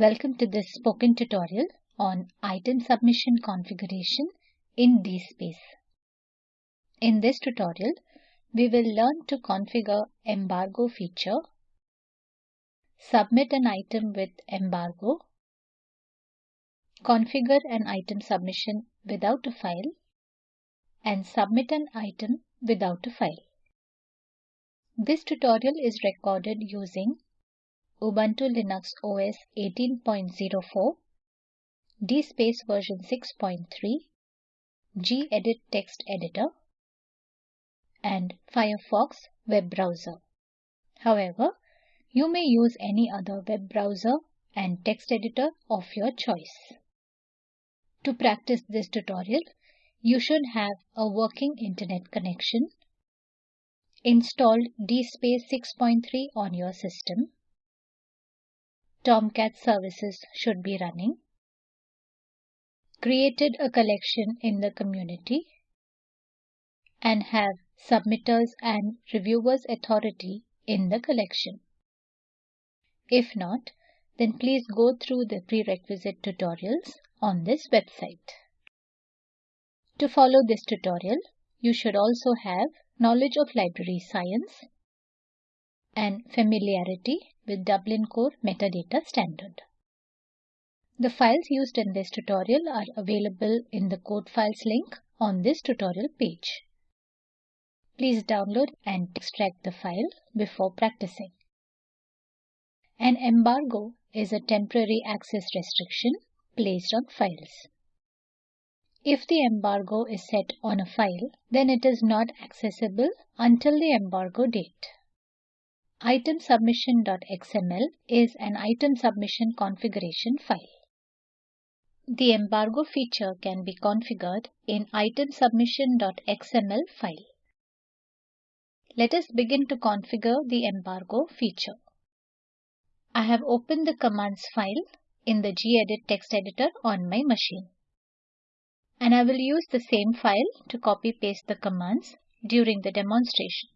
Welcome to this spoken tutorial on item submission configuration in DSpace. In this tutorial, we will learn to configure embargo feature, submit an item with embargo, configure an item submission without a file, and submit an item without a file. This tutorial is recorded using Ubuntu Linux OS 18.04, DSpace version 6.3, gedit text editor, and Firefox web browser. However, you may use any other web browser and text editor of your choice. To practice this tutorial, you should have a working internet connection, installed DSpace 6.3 on your system, Tomcat services should be running, created a collection in the community, and have submitters and reviewers authority in the collection. If not, then please go through the prerequisite tutorials on this website. To follow this tutorial, you should also have knowledge of library science and familiarity with Dublin Core Metadata Standard. The files used in this tutorial are available in the code files link on this tutorial page. Please download and extract the file before practicing. An embargo is a temporary access restriction placed on files. If the embargo is set on a file, then it is not accessible until the embargo date. Itemsubmission.xml is an item submission configuration file. The embargo feature can be configured in itemsubmission.xml file. Let us begin to configure the embargo feature. I have opened the commands file in the gedit text editor on my machine and I will use the same file to copy paste the commands during the demonstration.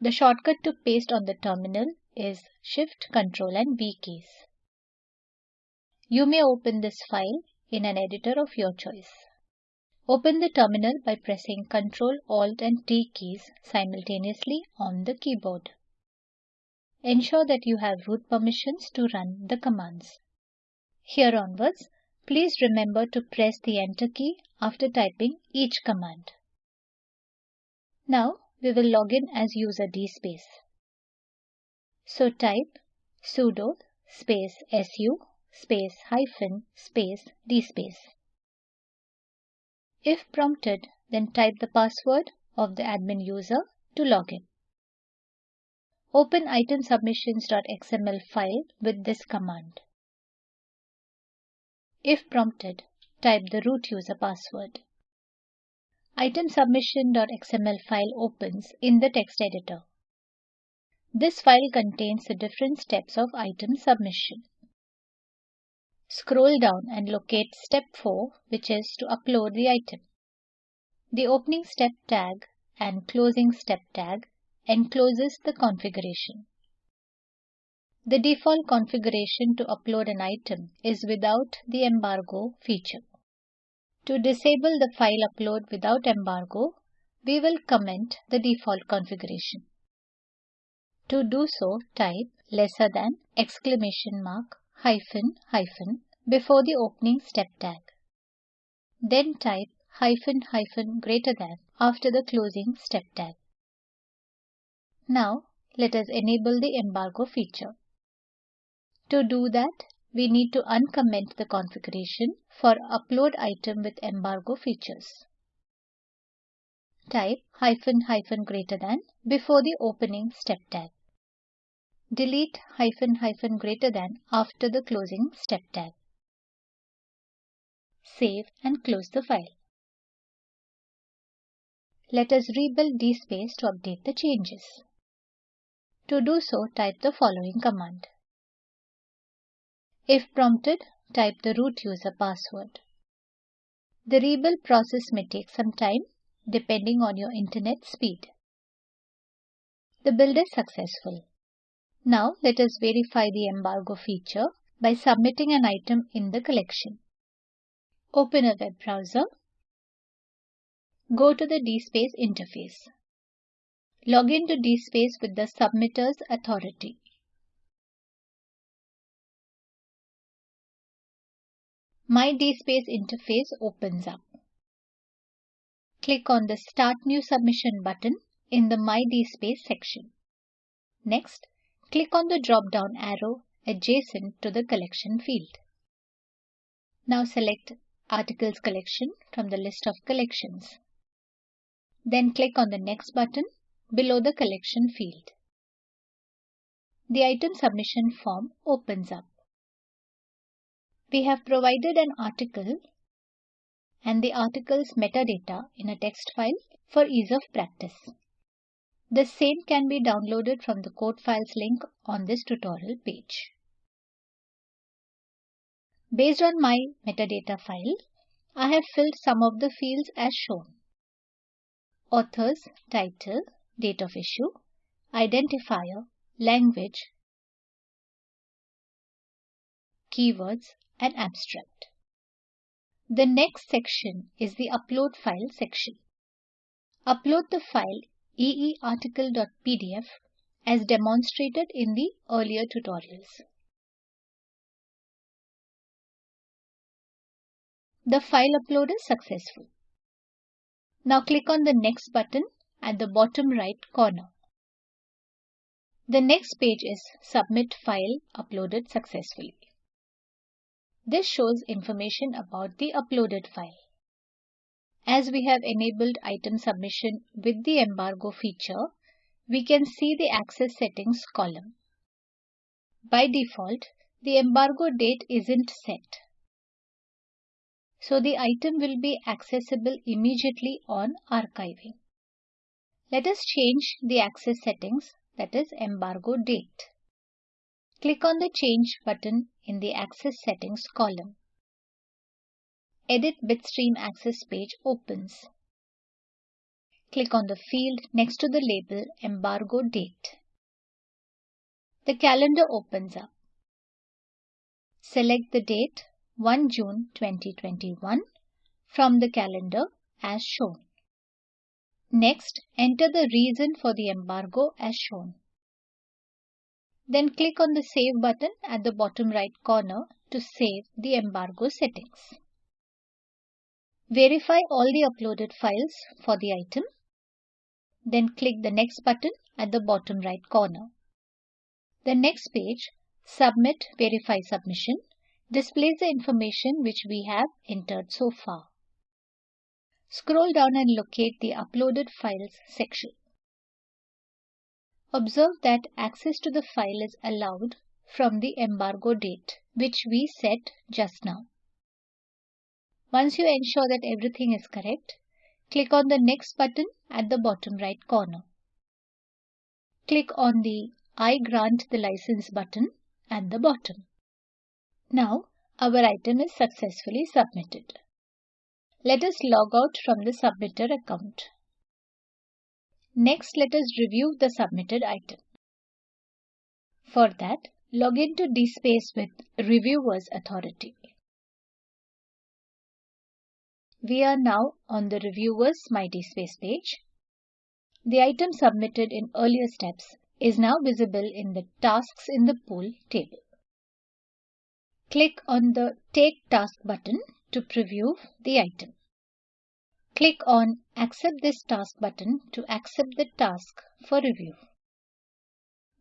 The shortcut to paste on the terminal is Shift, Ctrl and V keys. You may open this file in an editor of your choice. Open the terminal by pressing Ctrl, Alt and T keys simultaneously on the keyboard. Ensure that you have root permissions to run the commands. Here onwards, Please remember to press the Enter key after typing each command. Now we will log in as user DSpace. So type sudo space su space hyphen space DSpace. If prompted, then type the password of the admin user to log in. Open itemsubmissions.xml file with this command. If prompted, type the root user password. Itemsubmission.xml file opens in the text editor. This file contains the different steps of item submission. Scroll down and locate step 4 which is to upload the item. The opening step tag and closing step tag encloses the configuration. The default configuration to upload an item is without the embargo feature. To disable the file upload without embargo, we will comment the default configuration. To do so, type lesser than exclamation mark hyphen hyphen before the opening step tag. Then type hyphen hyphen greater than after the closing step tag. Now let us enable the embargo feature. To do that, we need to uncomment the configuration for upload item with embargo features. Type hyphen hyphen greater than before the opening step tag. Delete hyphen hyphen greater than after the closing step tag. Save and close the file. Let us rebuild DSpace to update the changes. To do so, type the following command. If prompted, type the root user password. The rebuild process may take some time depending on your internet speed. The build is successful. Now let us verify the embargo feature by submitting an item in the collection. Open a web browser. Go to the DSpace interface. Log in to DSpace with the submitter's authority. My DSpace interface opens up. Click on the Start New Submission button in the My DSpace section. Next, click on the drop-down arrow adjacent to the collection field. Now select Articles Collection from the list of collections. Then click on the Next button below the collection field. The item submission form opens up. We have provided an article and the article's metadata in a text file for ease of practice. The same can be downloaded from the code files link on this tutorial page. Based on my metadata file, I have filled some of the fields as shown. Author's title, date of issue, identifier, language, keywords, and abstract. The next section is the Upload File section. Upload the file eearticle.pdf as demonstrated in the earlier tutorials. The file upload is successful. Now click on the Next button at the bottom right corner. The next page is Submit File Uploaded Successfully. This shows information about the uploaded file. As we have enabled item submission with the embargo feature, we can see the access settings column. By default, the embargo date isn't set so the item will be accessible immediately on archiving. Let us change the access settings that is embargo date. Click on the Change button in the Access Settings column. Edit Bitstream Access page opens. Click on the field next to the label Embargo Date. The calendar opens up. Select the date 1 June 2021 from the calendar as shown. Next, enter the reason for the embargo as shown. Then click on the Save button at the bottom right corner to save the embargo settings. Verify all the uploaded files for the item. Then click the Next button at the bottom right corner. The next page, Submit Verify Submission, displays the information which we have entered so far. Scroll down and locate the Uploaded Files section. Observe that access to the file is allowed from the embargo date, which we set just now. Once you ensure that everything is correct, click on the Next button at the bottom right corner. Click on the I grant the license button at the bottom. Now, our item is successfully submitted. Let us log out from the submitter account. Next, let us review the submitted item. For that, log into DSpace with Reviewer's Authority. We are now on the Reviewer's My DSpace page. The item submitted in earlier steps is now visible in the Tasks in the Pool table. Click on the Take Task button to preview the item. Click on Accept this task button to accept the task for review.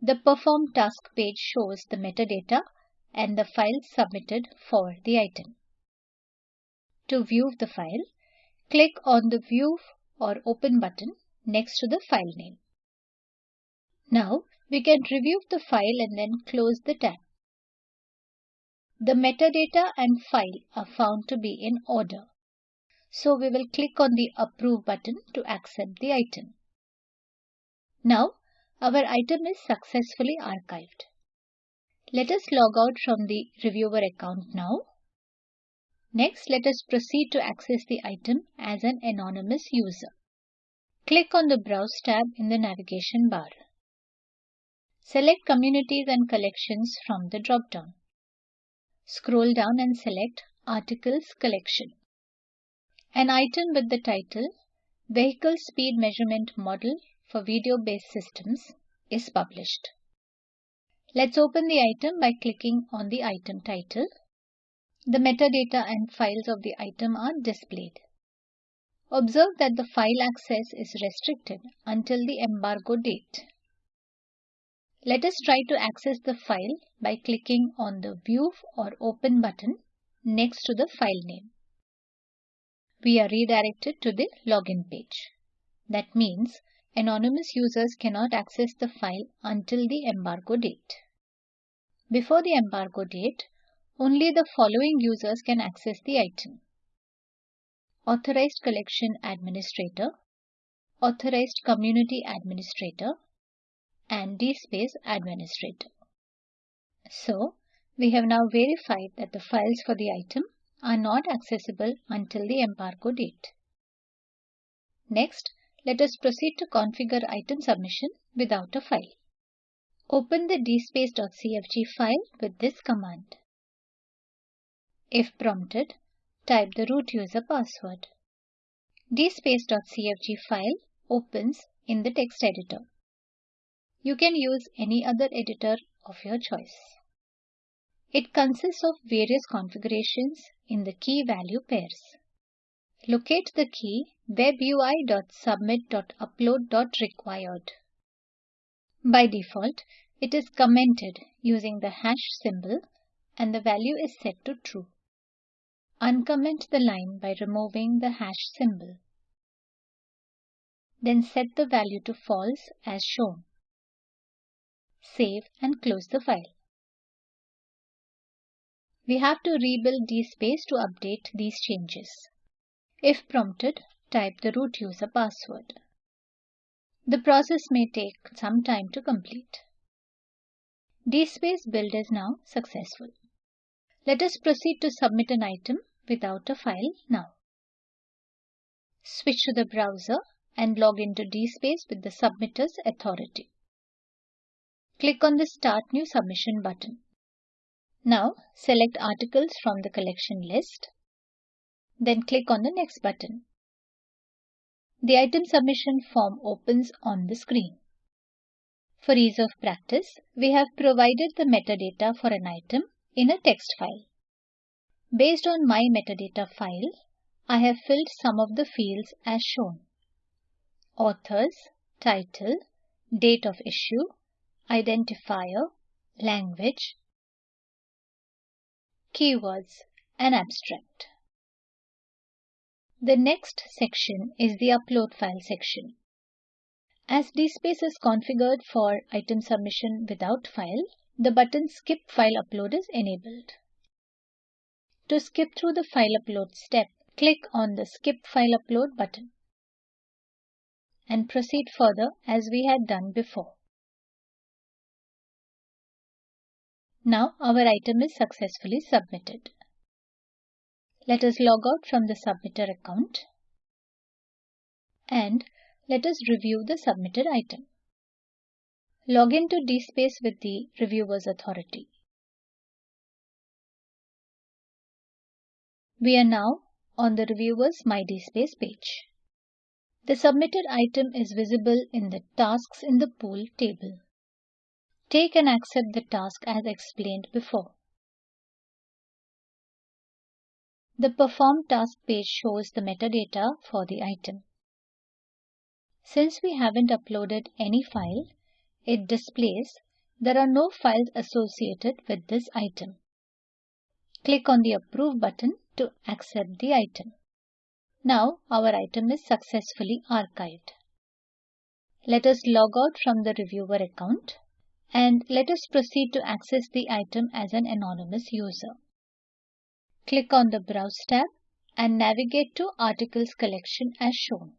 The Perform Task page shows the metadata and the file submitted for the item. To view the file, click on the View or Open button next to the file name. Now, we can review the file and then close the tab. The metadata and file are found to be in order. So we will click on the Approve button to accept the item. Now, our item is successfully archived. Let us log out from the reviewer account now. Next, let us proceed to access the item as an anonymous user. Click on the Browse tab in the navigation bar. Select Communities and Collections from the drop-down. scroll down and select Articles Collection. An item with the title Vehicle Speed Measurement Model for Video-Based Systems is published. Let's open the item by clicking on the item title. The metadata and files of the item are displayed. Observe that the file access is restricted until the embargo date. Let us try to access the file by clicking on the View or Open button next to the file name. We are redirected to the login page. That means anonymous users cannot access the file until the embargo date. Before the embargo date, only the following users can access the item. Authorized Collection Administrator, Authorized Community Administrator, and DSpace Administrator. So, we have now verified that the files for the item are not accessible until the embargo date. Next, let us proceed to configure item submission without a file. Open the dspace.cfg file with this command. If prompted, type the root user password. dspace.cfg file opens in the text editor. You can use any other editor of your choice. It consists of various configurations in the key value pairs. Locate the key webui.submit.upload.required. By default, it is commented using the hash symbol and the value is set to true. Uncomment the line by removing the hash symbol. Then set the value to false as shown. Save and close the file. We have to rebuild DSpace to update these changes. If prompted, type the root user password. The process may take some time to complete. DSpace build is now successful. Let us proceed to submit an item without a file now. Switch to the browser and log into DSpace with the submitter's authority. Click on the Start New Submission button. Now select articles from the collection list. Then click on the Next button. The item submission form opens on the screen. For ease of practice, we have provided the metadata for an item in a text file. Based on my metadata file, I have filled some of the fields as shown. Authors, title, date of issue, identifier, language, keywords, and abstract. The next section is the upload file section. As DSpace is configured for item submission without file, the button skip file upload is enabled. To skip through the file upload step, click on the Skip File Upload button and proceed further as we had done before. Now our item is successfully submitted. Let us log out from the submitter account and let us review the submitted item. Log into DSpace with the reviewer's authority. We are now on the reviewer's My DSpace page. The submitted item is visible in the Tasks in the Pool table. Take and accept the task as explained before. The Perform Task page shows the metadata for the item. Since we haven't uploaded any file, it displays there are no files associated with this item. Click on the Approve button to accept the item. Now our item is successfully archived. Let us log out from the reviewer account and let us proceed to access the item as an anonymous user. Click on the Browse tab and navigate to Articles Collection as shown.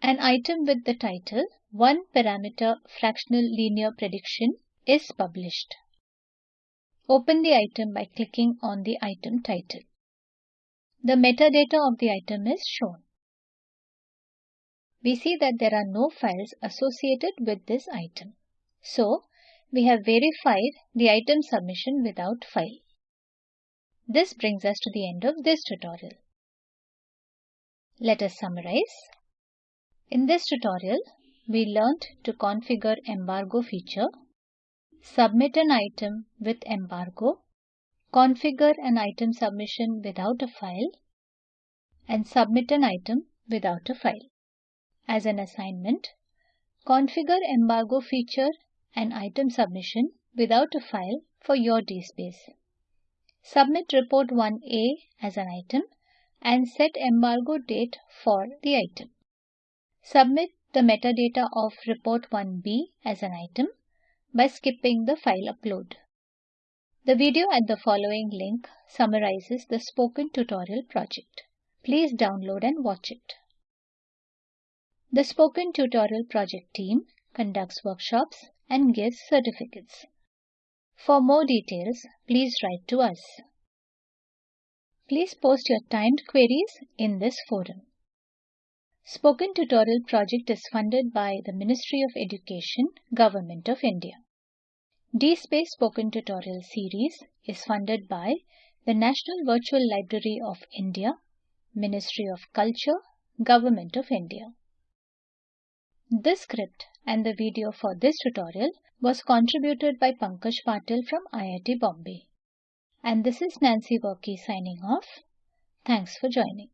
An item with the title One Parameter Fractional Linear Prediction is published. Open the item by clicking on the item title. The metadata of the item is shown. We see that there are no files associated with this item. So, we have verified the item submission without file. This brings us to the end of this tutorial. Let us summarize. In this tutorial, we learnt to configure embargo feature, submit an item with embargo, configure an item submission without a file, and submit an item without a file. As an assignment, configure embargo feature and item submission without a file for your DSpace. Submit report 1A as an item and set embargo date for the item. Submit the metadata of report 1B as an item by skipping the file upload. The video at the following link summarizes the spoken tutorial project. Please download and watch it. The Spoken Tutorial project team conducts workshops and gives certificates. For more details, please write to us. Please post your timed queries in this forum. Spoken Tutorial project is funded by the Ministry of Education, Government of India. DSpace Spoken Tutorial series is funded by the National Virtual Library of India, Ministry of Culture, Government of India. This script and the video for this tutorial was contributed by Pankaj Patil from IIT Bombay. And this is Nancy Varkey signing off. Thanks for joining.